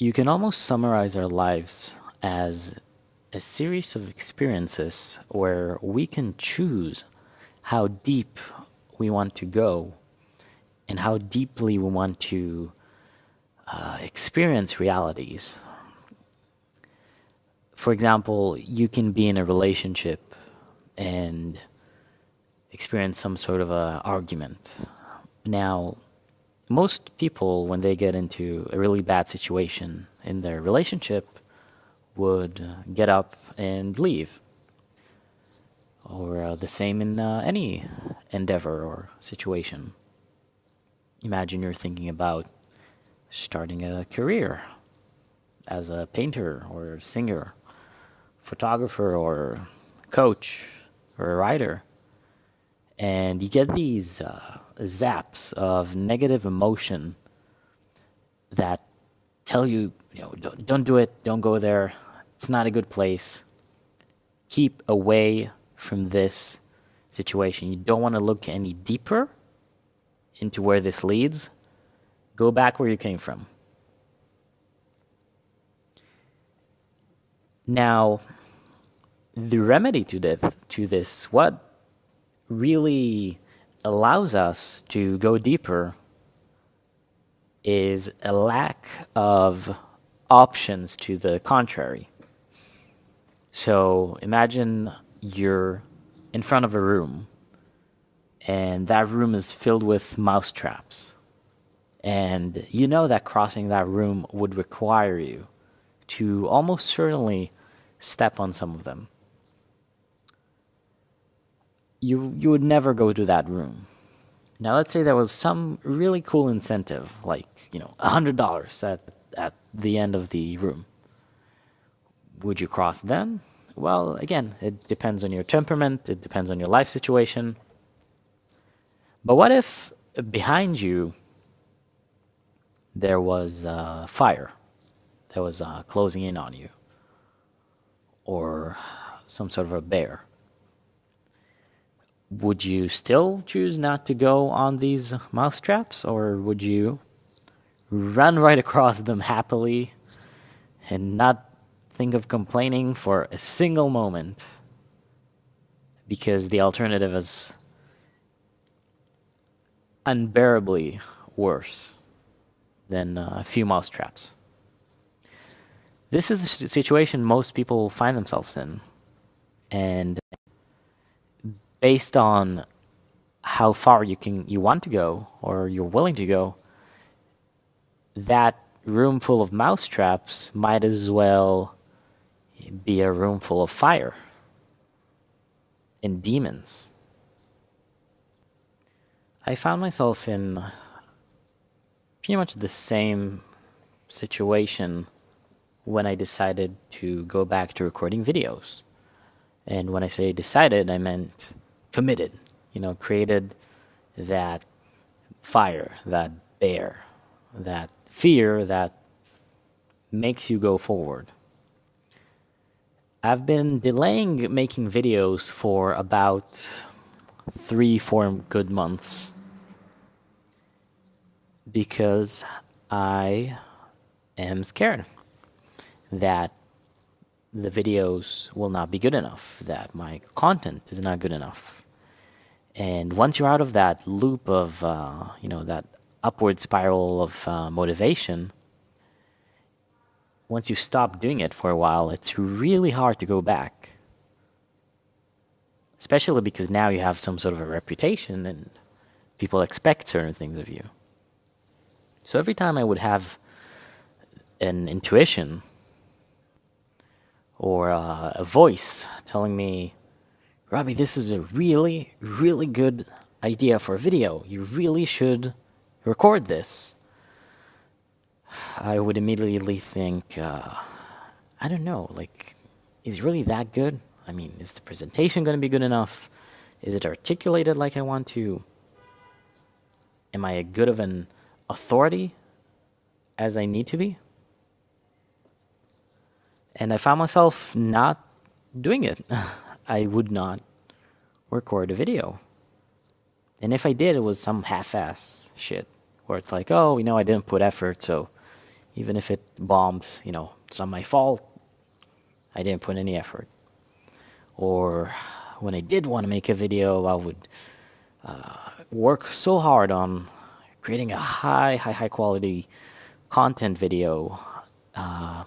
You can almost summarize our lives as a series of experiences where we can choose how deep we want to go and how deeply we want to uh, experience realities. For example, you can be in a relationship and experience some sort of a argument. Now, most people, when they get into a really bad situation in their relationship, would get up and leave. Or uh, the same in uh, any endeavor or situation. Imagine you're thinking about starting a career as a painter or singer, photographer or coach or a writer. And you get these uh, zaps of negative emotion that tell you, you know, don't, don't do it, don't go there, it's not a good place. Keep away from this situation. You don't want to look any deeper into where this leads. Go back where you came from. Now, the remedy to this, to this, what really allows us to go deeper is a lack of options to the contrary. So imagine you're in front of a room and that room is filled with mouse traps. And you know that crossing that room would require you to almost certainly step on some of them. You, you would never go to that room. Now, let's say there was some really cool incentive, like, you know, $100 at, at the end of the room. Would you cross then? Well, again, it depends on your temperament, it depends on your life situation. But what if behind you there was uh, fire that was uh, closing in on you, or some sort of a bear? Would you still choose not to go on these mouse traps, or would you run right across them happily and not think of complaining for a single moment because the alternative is unbearably worse than uh, a few mouse traps. This is the situation most people find themselves in. And based on how far you can you want to go or you're willing to go, that room full of mouse traps might as well be a room full of fire and demons. I found myself in pretty much the same situation when I decided to go back to recording videos. And when I say decided, I meant committed, you know, created that fire, that bear, that fear that makes you go forward. I've been delaying making videos for about three, four good months because I am scared that the videos will not be good enough, that my content is not good enough. And once you're out of that loop of, uh, you know, that upward spiral of uh, motivation, once you stop doing it for a while, it's really hard to go back. Especially because now you have some sort of a reputation and people expect certain things of you. So every time I would have an intuition or uh, a voice telling me, Robbie, this is a really, really good idea for a video. You really should record this. I would immediately think, uh, I don't know, like, is it really that good? I mean, is the presentation going to be good enough? Is it articulated like I want to? Am I a good of an authority as I need to be? And I found myself not doing it. I would not record a video. And if I did, it was some half ass shit where it's like, oh, you know, I didn't put effort, so even if it bombs, you know, it's not my fault. I didn't put any effort. Or when I did want to make a video, I would uh, work so hard on creating a high, high, high quality content video uh,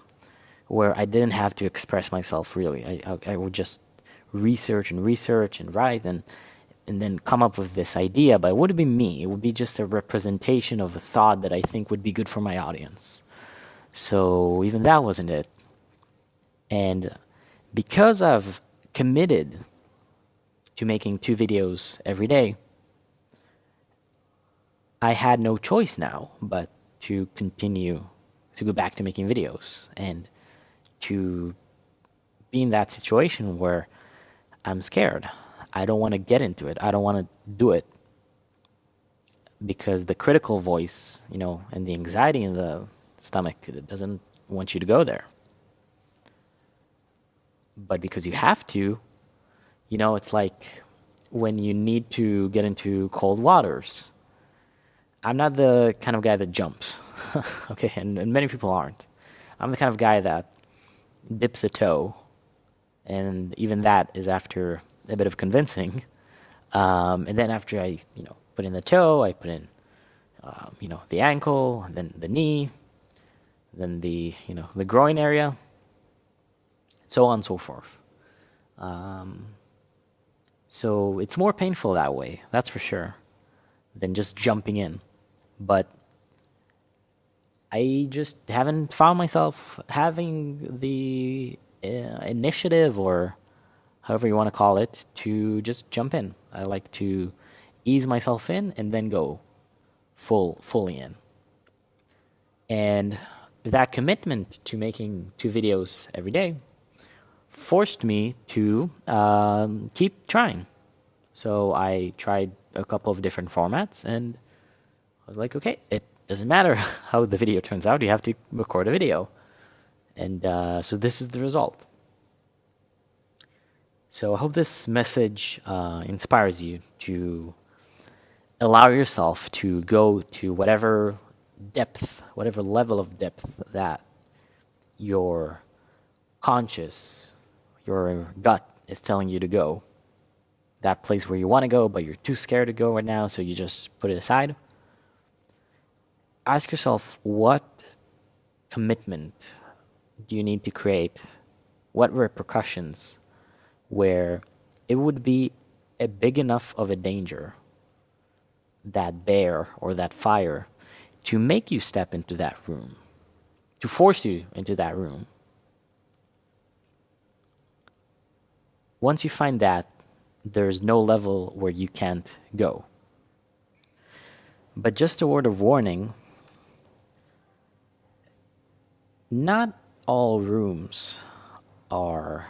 where I didn't have to express myself really. I, I, I would just research and research and write and and then come up with this idea, but it wouldn't be me. It would be just a representation of a thought that I think would be good for my audience. So even that wasn't it. And because I've committed to making two videos every day, I had no choice now but to continue to go back to making videos and to be in that situation where I'm scared. I don't want to get into it. I don't want to do it because the critical voice, you know, and the anxiety in the stomach doesn't want you to go there. But because you have to, you know, it's like when you need to get into cold waters. I'm not the kind of guy that jumps, okay, and, and many people aren't. I'm the kind of guy that dips a toe, and even that is after a bit of convincing. Um, and then after I, you know, put in the toe, I put in, uh, you know, the ankle, then the knee, then the, you know, the groin area, so on and so forth. Um, so it's more painful that way, that's for sure, than just jumping in. But I just haven't found myself having the uh, initiative or however you want to call it, to just jump in. I like to ease myself in and then go full fully in. And that commitment to making two videos every day forced me to um, keep trying. So I tried a couple of different formats and I was like, okay, it doesn't matter how the video turns out, you have to record a video. And uh, so this is the result. So I hope this message uh, inspires you to allow yourself to go to whatever depth, whatever level of depth that your conscious, your gut is telling you to go. That place where you want to go, but you're too scared to go right now, so you just put it aside. Ask yourself what commitment do you need to create? What repercussions? where it would be a big enough of a danger, that bear or that fire, to make you step into that room, to force you into that room. Once you find that, there's no level where you can't go. But just a word of warning not all rooms are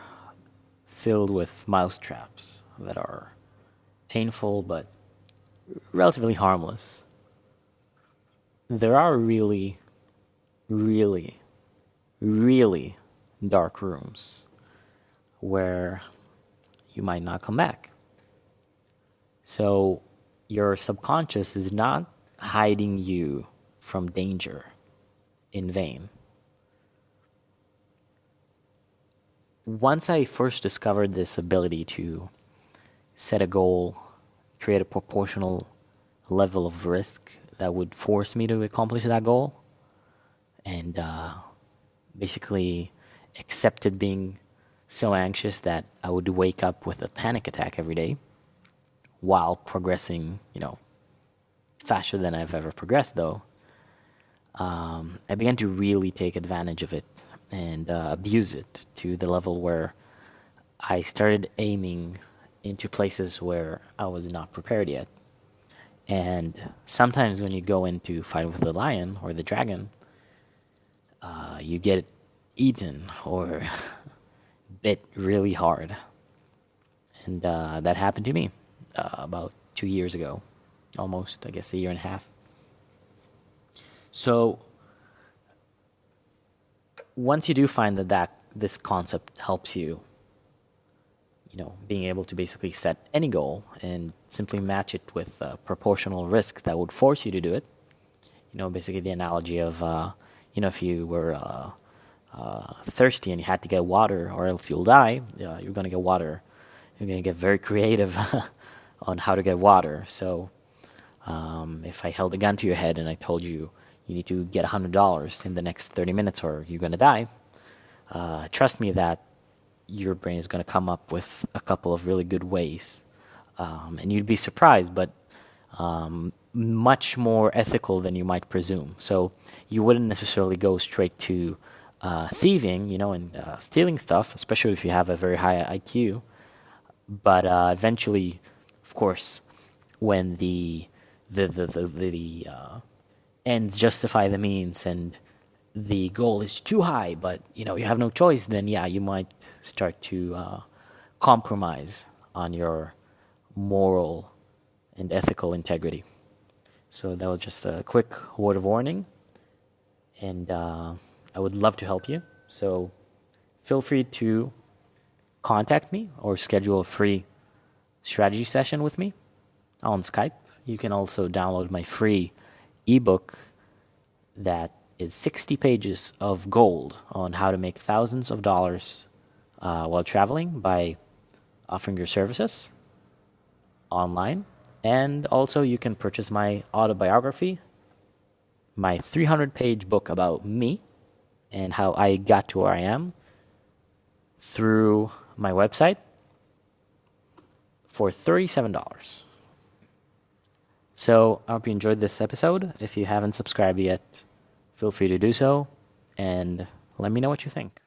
filled with mouse traps that are painful but relatively harmless. There are really, really, really dark rooms where you might not come back. So your subconscious is not hiding you from danger in vain. Once I first discovered this ability to set a goal, create a proportional level of risk that would force me to accomplish that goal, and uh, basically accepted being so anxious that I would wake up with a panic attack every day while progressing, you know, faster than I've ever progressed, though. Um, I began to really take advantage of it and uh, abuse it to the level where I started aiming into places where I was not prepared yet. And sometimes when you go into fight with the lion or the dragon, uh, you get eaten or bit really hard. And uh, that happened to me uh, about two years ago, almost, I guess, a year and a half. So once you do find that, that this concept helps you, you know, being able to basically set any goal and simply match it with a proportional risk that would force you to do it. You know, basically the analogy of uh, you know, if you were uh, uh, thirsty and you had to get water, or else you'll die, uh, you're going to get water. You're going to get very creative on how to get water. So, um, if I held a gun to your head and I told you you need to get $100 in the next 30 minutes or you're going to die, uh, trust me that your brain is going to come up with a couple of really good ways. Um, and you'd be surprised, but um, much more ethical than you might presume. So you wouldn't necessarily go straight to uh, thieving, you know, and uh, stealing stuff, especially if you have a very high IQ. But uh, eventually, of course, when the the the the, the uh, ends justify the means and the goal is too high, but you know you have no choice, then yeah, you might start to uh, compromise on your moral and ethical integrity. So that was just a quick word of warning, and uh, I would love to help you. So feel free to contact me or schedule a free strategy session with me on Skype. You can also download my free ebook that is 60 pages of gold on how to make thousands of dollars uh, while traveling by offering your services online. And also, you can purchase my autobiography, my 300 page book about me and how I got to where I am through my website for $37. So, I hope you enjoyed this episode. If you haven't subscribed yet, feel free to do so and let me know what you think.